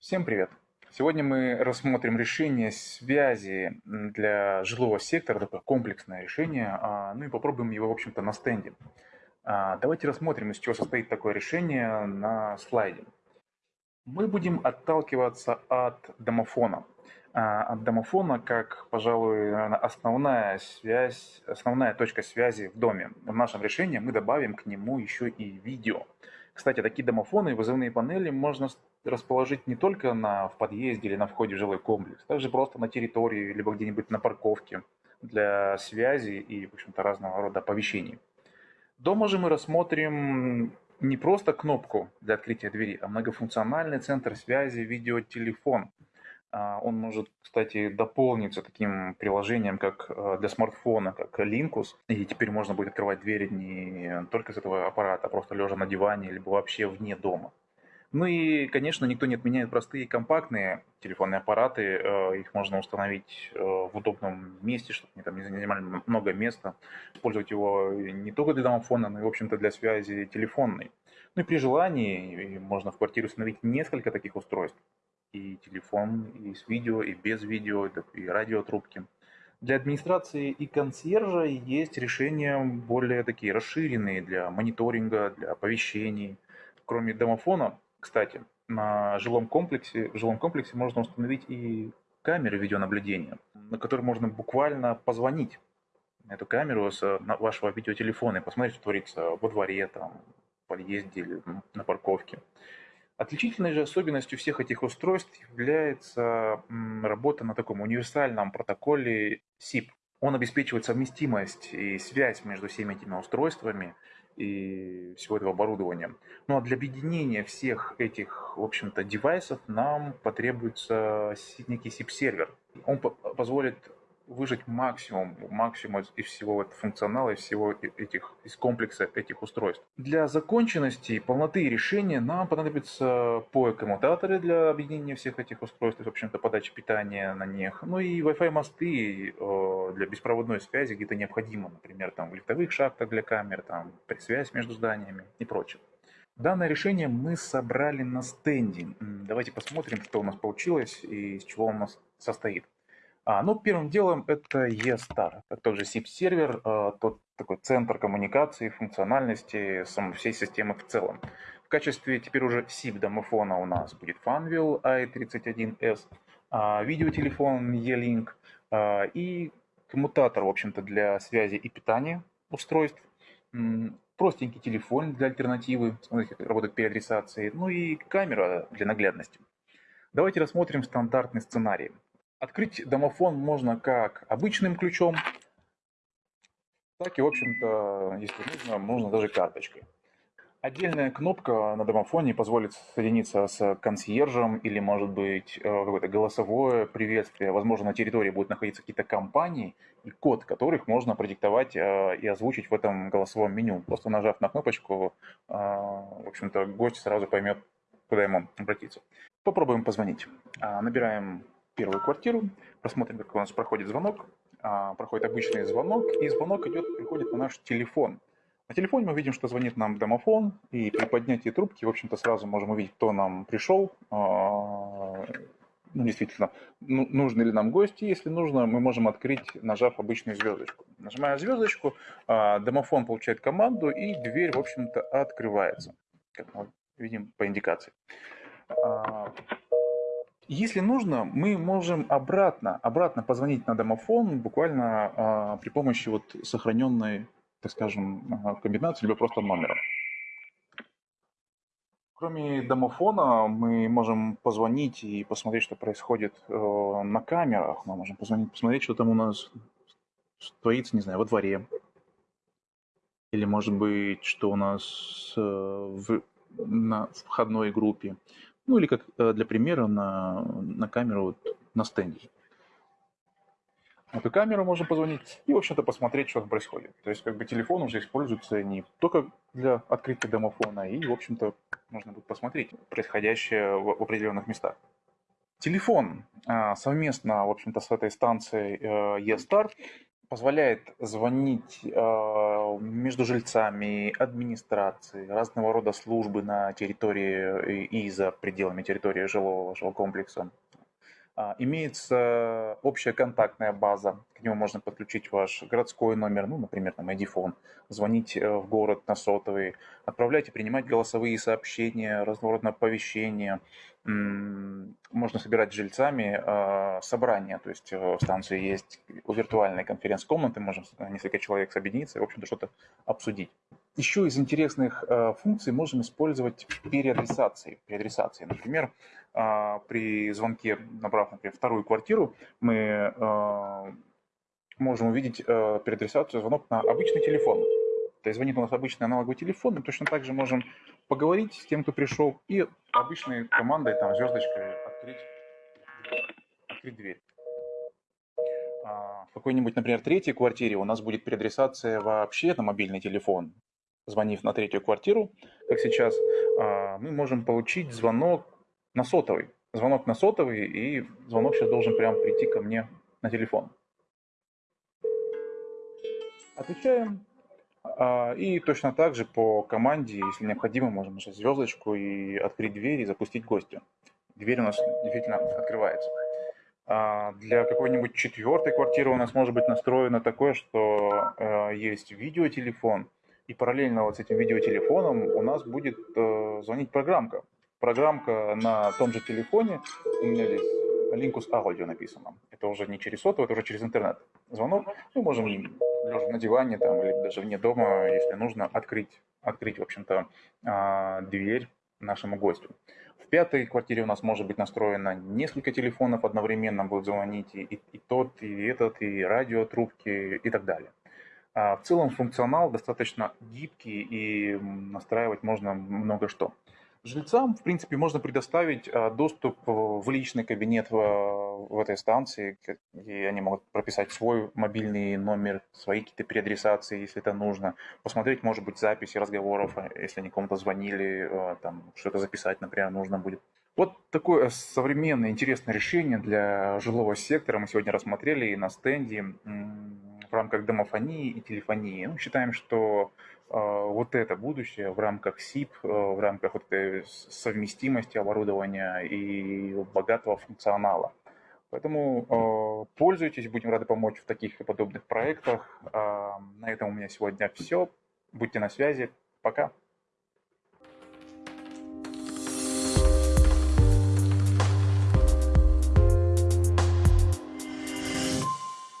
Всем привет! Сегодня мы рассмотрим решение связи для жилого сектора, такое комплексное решение, а, ну и попробуем его, в общем-то, на стенде. А, давайте рассмотрим, из чего состоит такое решение на слайде. Мы будем отталкиваться от домофона. А, от домофона как, пожалуй, основная связь, основная точка связи в доме. В нашем решении мы добавим к нему еще и видео. Кстати, такие домофоны вызывные панели можно расположить не только на, в подъезде или на входе в жилой комплекс, также просто на территории, либо где-нибудь на парковке для связи и, в общем-то, разного рода оповещений. Дома же мы рассмотрим не просто кнопку для открытия двери, а многофункциональный центр связи видеотелефон. А, он может, кстати, дополниться таким приложением, как э, для смартфона, как Linkus. И теперь можно будет открывать двери не только с этого аппарата, а просто лежа на диване, либо вообще вне дома. Ну и, конечно, никто не отменяет простые компактные телефонные аппараты. Э, их можно установить э, в удобном месте, чтобы они там не занимали много места. Использовать его не только для домофона, но и, в общем-то, для связи телефонной. Ну и при желании можно в квартире установить несколько таких устройств. И телефон, и с видео, и без видео, и радиотрубки. Для администрации и консьержа есть решения более такие расширенные для мониторинга, для оповещений. Кроме домофона, кстати, на жилом комплексе, в жилом комплексе можно установить и камеры видеонаблюдения, на которые можно буквально позвонить эту камеру с вашего видеотелефона и посмотреть, что творится во дворе, там, в подъезде или на парковке. Отличительной же особенностью всех этих устройств является работа на таком универсальном протоколе SIP. Он обеспечивает совместимость и связь между всеми этими устройствами и всего этого оборудования. Ну а для объединения всех этих, в общем-то, девайсов нам потребуется некий SIP-сервер. Он позволит выжать максимум, максимум из всего этого функционала, из всего этих, из комплекса этих устройств. Для законченности и полноты решения нам понадобятся POE-коммутаторы для объединения всех этих устройств, в общем-то, подачи питания на них, ну и Wi-Fi мосты э, для беспроводной связи где-то необходимо, например, там в лифтовых шахтах для камер, там связь между зданиями и прочее. Данное решение мы собрали на стенде. Давайте посмотрим, что у нас получилось и из чего у нас состоит. А, ну, первым делом это eStar, это тот же SIP-сервер, а, тот такой центр коммуникации, функциональности самой всей системы в целом. В качестве теперь уже SIP домофона у нас будет Funwheel i31s, а, видеотелефон E-Link а, и коммутатор, в общем-то, для связи и питания устройств, простенький телефон для альтернативы, смотрите, как работает переадресацией, ну и камера для наглядности. Давайте рассмотрим стандартный сценарий. Открыть домофон можно как обычным ключом, так и, в общем-то, если нужно, можно даже карточкой. Отдельная кнопка на домофоне позволит соединиться с консьержем или, может быть, э, какое-то голосовое приветствие. Возможно, на территории будут находиться какие-то компании, и код которых можно продиктовать э, и озвучить в этом голосовом меню. Просто нажав на кнопочку, э, в общем-то, гость сразу поймет, куда ему обратиться. Попробуем позвонить. Набираем первую квартиру, посмотрим, как у нас проходит звонок. А, проходит обычный звонок, и звонок идет, приходит на наш телефон. На телефоне мы видим, что звонит нам домофон, и при поднятии трубки, в общем-то, сразу можем увидеть, кто нам пришел, а, ну, действительно, ну, нужны ли нам гости. Если нужно, мы можем открыть, нажав обычную звездочку. Нажимая звездочку, а, домофон получает команду, и дверь, в общем-то, открывается, как мы видим по индикации. Если нужно, мы можем обратно, обратно позвонить на домофон буквально а, при помощи вот сохраненной, так скажем, а, комбинации, либо просто номера. Кроме домофона, мы можем позвонить и посмотреть, что происходит э, на камерах. Мы можем позвонить, посмотреть, что там у нас творится, не знаю, во дворе. Или, может быть, что у нас э, в, на входной группе. Ну или как э, для примера на, на камеру вот, на стенде. Эту камеру можно позвонить и, в общем-то, посмотреть, что там происходит. То есть, как бы телефон уже используется не только для открытия домофона, и, в общем-то, можно будет посмотреть происходящее в, в определенных местах. Телефон а, совместно, в общем-то, с этой станцией eStar позволяет звонить э, между жильцами, администрации, разного рода службы на территории и за пределами территории жилого вашего комплекса. А, имеется общая контактная база, к нему можно подключить ваш городской номер, ну, например, там ID звонить э, в город на сотовый, отправлять и принимать голосовые сообщения, разного оповещения. Можно собирать с жильцами а, собрания, то есть э, в станции есть виртуальные конференц-комнаты, можем несколько человек объединиться и, в общем-то, что-то обсудить. Еще из интересных э, функций можем использовать переадресации. переадресации. Например, а, при звонке, набрав, например, вторую квартиру, мы а, можем увидеть э, переадресацию звонок на обычный телефон. То есть звонит у нас обычный аналоговый телефон, мы точно так же можем поговорить с тем, кто пришел, и обычной командой, там, звездочкой открыть, открыть дверь. А, в какой-нибудь, например, третьей квартире у нас будет переадресация вообще на мобильный телефон. Звонив на третью квартиру, как сейчас, мы можем получить звонок на сотовый. Звонок на сотовый, и звонок сейчас должен прямо прийти ко мне на телефон. Отвечаем. А, и точно так же по команде, если необходимо, можем нажать звездочку и открыть дверь и запустить гостя. Дверь у нас действительно открывается. А, для какой-нибудь четвертой квартиры у нас может быть настроено такое, что э, есть видеотелефон, и параллельно вот с этим видеотелефоном у нас будет э, звонить программка программка на том же телефоне, у меня здесь Linkus Audio написано. Это уже не через сотовый, это уже через интернет. Звонок, мы можем лежа на диване там, или даже вне дома, если нужно, открыть, открыть в общем-то, а, дверь нашему гостю. В пятой квартире у нас может быть настроено несколько телефонов одновременно будут звонить, и, и тот, и этот, и радиотрубки, и так далее. А в целом функционал достаточно гибкий, и настраивать можно много что. Жильцам, в принципе, можно предоставить а, доступ в личный кабинет в этой станции, и они могут прописать свой мобильный номер, свои какие-то переадресации, если это нужно, посмотреть, может быть, записи разговоров, а, если они кому-то звонили, там, что-то записать, например, нужно будет. Вот такое современное, интересное решение для жилого сектора мы сегодня рассмотрели на стенде в рамках домофонии и телефонии. Ну, считаем, что а, вот это будущее в рамках СИП, а, в рамках вот этой совместимости оборудования и богатого функционала. Поэтому э, пользуйтесь, будем рады помочь в таких и подобных проектах. Э, на этом у меня сегодня все. Будьте на связи. Пока.